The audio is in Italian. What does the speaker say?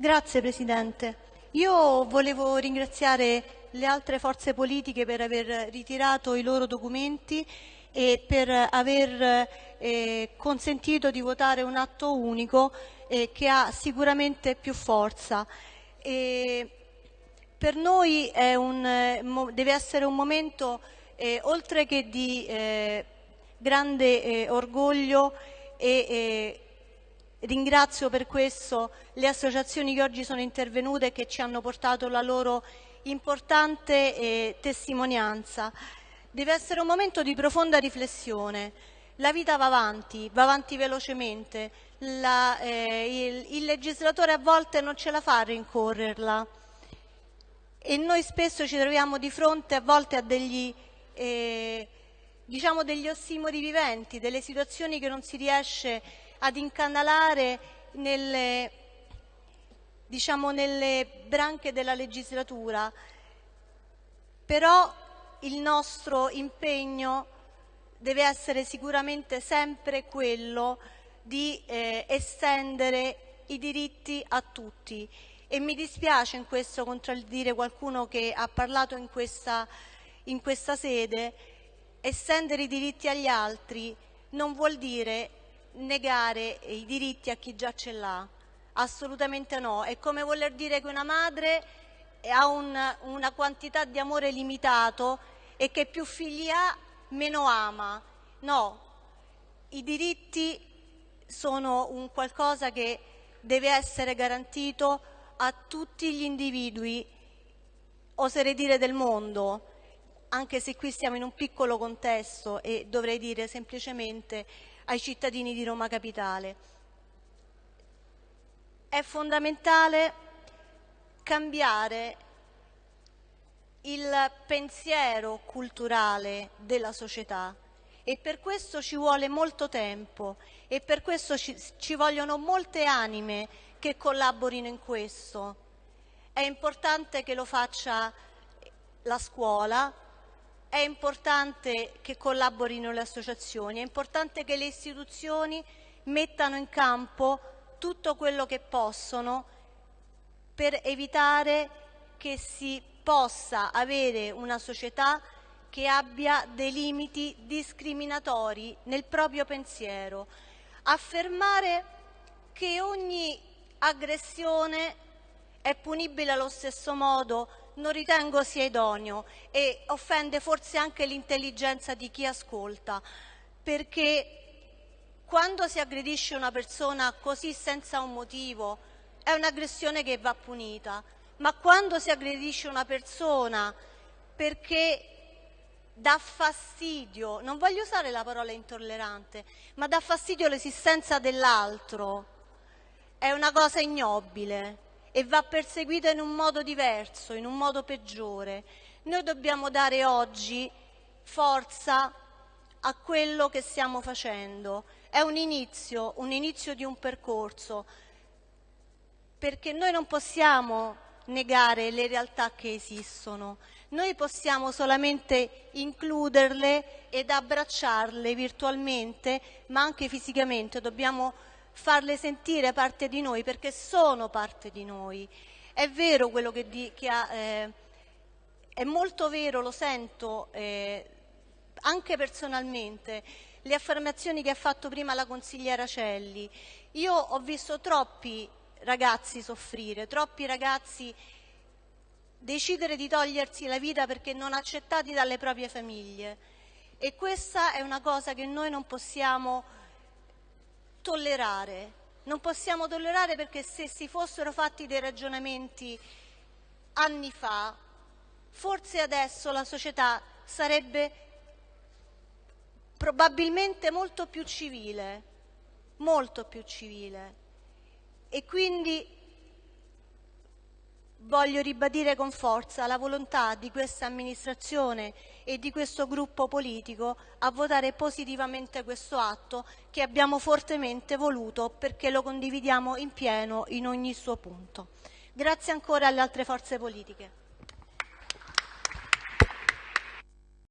Grazie Presidente. Io volevo ringraziare le altre forze politiche per aver ritirato i loro documenti e per aver eh, consentito di votare un atto unico eh, che ha sicuramente più forza. E per noi un, deve essere un momento, eh, oltre che di eh, grande eh, orgoglio e ringrazio per questo le associazioni che oggi sono intervenute e che ci hanno portato la loro importante eh, testimonianza. Deve essere un momento di profonda riflessione. La vita va avanti, va avanti velocemente. La, eh, il, il legislatore a volte non ce la fa a rincorrerla e noi spesso ci troviamo di fronte a volte a degli, eh, diciamo degli ossimori viventi, delle situazioni che non si riesce ad incanalare nelle, diciamo, nelle branche della legislatura, però il nostro impegno deve essere sicuramente sempre quello di eh, estendere i diritti a tutti. E mi dispiace in questo contraddire qualcuno che ha parlato in questa, in questa sede, estendere i diritti agli altri non vuol dire negare i diritti a chi già ce l'ha, assolutamente no, è come voler dire che una madre ha un, una quantità di amore limitato e che più figli ha meno ama, no, i diritti sono un qualcosa che deve essere garantito a tutti gli individui, oserei dire del mondo, anche se qui siamo in un piccolo contesto e dovrei dire semplicemente ai cittadini di Roma Capitale. È fondamentale cambiare il pensiero culturale della società e per questo ci vuole molto tempo e per questo ci, ci vogliono molte anime che collaborino in questo. È importante che lo faccia la scuola, è importante che collaborino le associazioni, è importante che le istituzioni mettano in campo tutto quello che possono per evitare che si possa avere una società che abbia dei limiti discriminatori nel proprio pensiero. Affermare che ogni aggressione è punibile allo stesso modo non ritengo sia idoneo e offende forse anche l'intelligenza di chi ascolta, perché quando si aggredisce una persona così senza un motivo è un'aggressione che va punita, ma quando si aggredisce una persona perché dà fastidio, non voglio usare la parola intollerante, ma dà fastidio l'esistenza dell'altro, è una cosa ignobile e va perseguita in un modo diverso, in un modo peggiore. Noi dobbiamo dare oggi forza a quello che stiamo facendo. È un inizio, un inizio di un percorso, perché noi non possiamo negare le realtà che esistono, noi possiamo solamente includerle ed abbracciarle virtualmente, ma anche fisicamente, dobbiamo farle sentire parte di noi perché sono parte di noi. È vero quello che, di, che ha, eh, è molto vero, lo sento eh, anche personalmente, le affermazioni che ha fatto prima la consigliera Celli. Io ho visto troppi ragazzi soffrire, troppi ragazzi decidere di togliersi la vita perché non accettati dalle proprie famiglie. E questa è una cosa che noi non possiamo tollerare. Non possiamo tollerare perché se si fossero fatti dei ragionamenti anni fa, forse adesso la società sarebbe probabilmente molto più civile, molto più civile. E quindi voglio ribadire con forza la volontà di questa amministrazione e di questo gruppo politico a votare positivamente questo atto che abbiamo fortemente voluto perché lo condividiamo in pieno in ogni suo punto. Grazie ancora alle altre forze politiche.